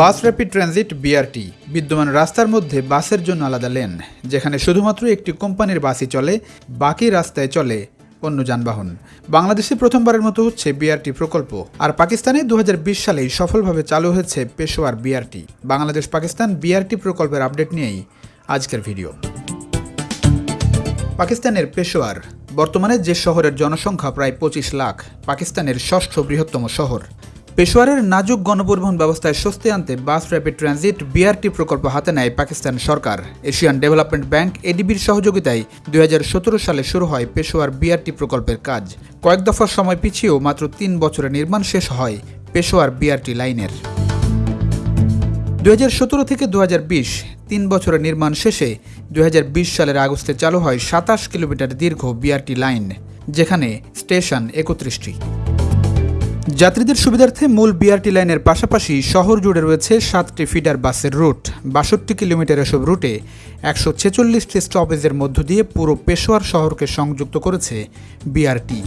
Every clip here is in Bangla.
বাস র্যাপিড ট্রানজিট বিআরটি। বিদ্যমান রাস্তার মধ্যে বাসের জন্য আলাদা লেন, যেখানে শুধুমাত্র একটি কোম্পানির বাসই চলে, বাকি রাস্তায় চলে অন্য যানবাহন। বাংলাদেশে প্রথমবারের মতো হচ্ছে বিআরটি প্রকল্প, আর পাকিস্তানে দু হাজার বিশ সালেই সফলভাবে চালু হয়েছে পেশোয়ার বিআরটি। বাংলাদেশ পাকিস্তান বিআরটি প্রকল্পের আপডেট নিয়েই আজকের ভিডিও। পাকিস্তানের পেশোয়ার, বর্তমানে যে শহরের জনসংখ্যা প্রায় পঁচিশ লাখ, পাকিস্তানের ষষ্ঠ বৃহত্তম শহর। পেশোয়ারের নাজুক গণপরিবহন ব্যবস্থায় স্বস্তি আনতে বাস র্যাপিড ট্রানজিট বিআরটি প্রকল্প হাতে নেয় পাকিস্তান সরকার। এশিয়ান ডেভেলপমেন্ট ব্যাংক এডিবির সহযোগিতায় দুই হাজার সতেরো সালে শুরু হয় পেশোয়ার বিআরটি প্রকল্পের কাজ। কয়েক দফার সময় পিছিয়েও মাত্র তিন বছরে নির্মাণ শেষ হয় পেশোয়ার বিআরটি লাইনের। দু হাজার সতেরো থেকে দু তিন বছরের নির্মাণ শেষে দু হাজার বিশ সালের আগস্টে চালু হয় সাতাশ কিলোমিটার দীর্ঘ বিআরটি লাইন, যেখানে স্টেশন একত্রিশটি। যাত্রীদের সুবিধার্থে মূল বিআরটি লাইনের পাশাপাশি শহর জুড়ে রয়েছে সাতটি ফিডার বাসের রুট। বাষট্টি কিলোমিটার এসব রুটে একশো ছেচল্লিশটি স্টপেজের মধ্য দিয়ে পুরো পেশোয়ার শহরকে সংযুক্ত করেছে বিআরটি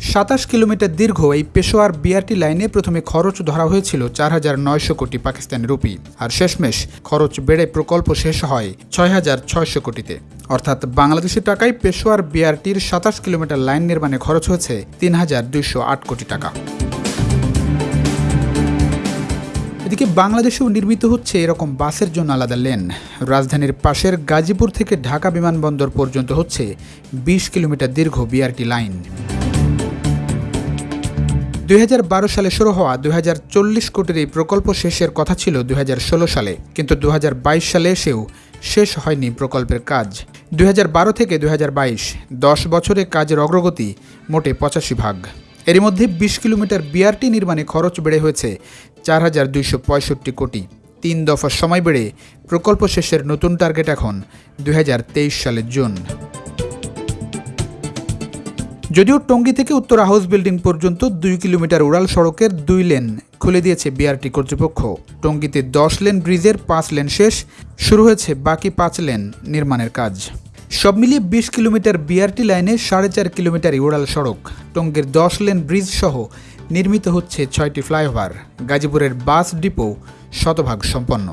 সাতাশ কিলোমিটার দীর্ঘ এই পেশোয়ার বিআরটি লাইনে প্রথমে খরচ ধরা হয়েছিল চার হাজার নয়শো কোটি পাকিস্তানি রুপি, আর শেষমেশ খরচ বেড়ে প্রকল্প শেষ হয় ছয় হাজার ছয়শো কোটিতে। অর্থাৎ বাংলাদেশের টাকায় পেশোয়ার বিআরটির সাতাশ কিলোমিটার লাইন নির্মাণে খরচ হয়েছে তিন হাজার আট কোটি টাকা। এদিকে বাংলাদেশেও নির্মিত হচ্ছে এরকম বাসের জন্য আলাদা লেন। রাজধানীর পাশের গাজীপুর থেকে ঢাকা বিমানবন্দর পর্যন্ত হচ্ছে বিশ কিলোমিটার দীর্ঘ বিআরটি লাইন। দুই হাজার বারো সালে শুরু হওয়া দু হাজার চল্লিশ কোটির এই প্রকল্প শেষের কথা ছিল দুই হাজার ষোলো সালে, কিন্তু দু হাজার বাইশ সালে এসেও শেষ হয়নি প্রকল্পের কাজ। দু হাজার বারো থেকে দুই দশ বছরে কাজের অগ্রগতি মোটে পঁচাশি ভাগ। এরই মধ্যে বিশ কিলোমিটার বিআরটি নির্মাণে খরচ বেড়ে হয়েছে চার হাজার দুইশো পঁয়ষট্টি কোটি। তিন দফা সময় বেড়ে প্রকল্প শেষের নতুন টার্গেট এখন দু হাজার তেইশ সালের জুন। যদিও টঙ্গী থেকে উত্তরা হাউস বিল্ডিং পর্যন্ত দুই কিলোমিটার উড়াল সড়কের দুই লেন খুলে দিয়েছে বিআরটি কর্তৃপক্ষ। টঙ্গীতে দশ লেন ব্রিজের পাঁচ লেন শেষ, শুরু হয়েছে বাকি পাঁচ লেন নির্মাণের কাজ। সব মিলিয়ে বিশ কিলোমিটার বিআরটি লাইনে সাড়ে চার কিলোমিটার উড়াল সড়ক। টঙ্গীর দশ লেন ব্রিজ সহ নির্মিত হচ্ছে ছয়টি ফ্লাইওভার। গাজীপুরের বাস ডিপো শতভাগ সম্পন্ন।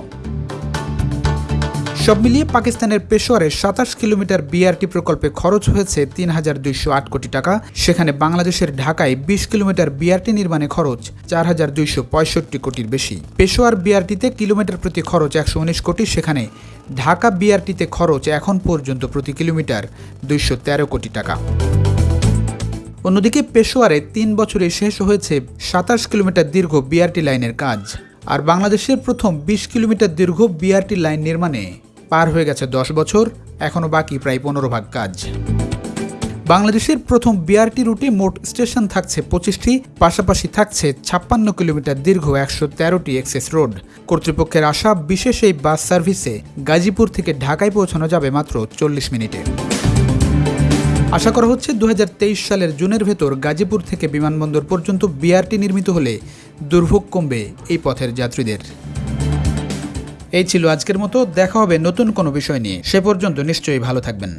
সব মিলিয়ে পাকিস্তানের পেশোয়ারে সাতাশ কিলোমিটার বিআরটি প্রকল্পে খরচ হয়েছে তিন হাজার দুইশো আট কোটি টাকা। সেখানে বাংলাদেশের ঢাকায় বিশ কিলোমিটার বিআরটি নির্মাণে খরচ চার হাজার দুইশো পঁয়ষট্টি কোটির বেশি। পেশোয়ার বিআরটিতে কিলোমিটার প্রতি খরচ একশো উনিশ কোটি, সেখানে ঢাকা বিআরটিতে খরচ এখন পর্যন্ত প্রতি কিলোমিটার দুইশো তেরো কোটি টাকা। অন্যদিকে পেশোয়ারে তিন বছরে শেষ হয়েছে সাতাশ কিলোমিটার দীর্ঘ বিআরটি লাইনের কাজ। আর বাংলাদেশের প্রথম বিশ কিলোমিটার দীর্ঘ বিআরটি লাইন নির্মাণে পার হয়ে গেছে দশ বছর এখনও বাকি প্রায় পনেরো ভাগ কাজ। বাংলাদেশের প্রথম বিআরটি রুটে মোট স্টেশন থাকছে পঁচিশটি, পাশাপাশি থাকছে ছাপ্পান্ন কিলোমিটার দীর্ঘ একশো তেরোটি এক্সেস রোড। কর্তৃপক্ষের আশা, বিশেষ এই বাস সার্ভিসে গাজীপুর থেকে ঢাকায় পৌঁছানো যাবে মাত্র চল্লিশ মিনিটে। আশা করা হচ্ছে দু হাজার তেইশ সালের জুনের ভেতর গাজীপুর থেকে বিমানবন্দর পর্যন্ত বিআরটি নির্মিত হলে দুর্ভোগ কমবে এই পথের যাত্রীদের। এই ছিল আজকের মতো। দেখা হবে নতুন কোনো বিষয় নিয়ে। সে পর্যন্ত নিশ্চয়ই ভালো থাকবেন।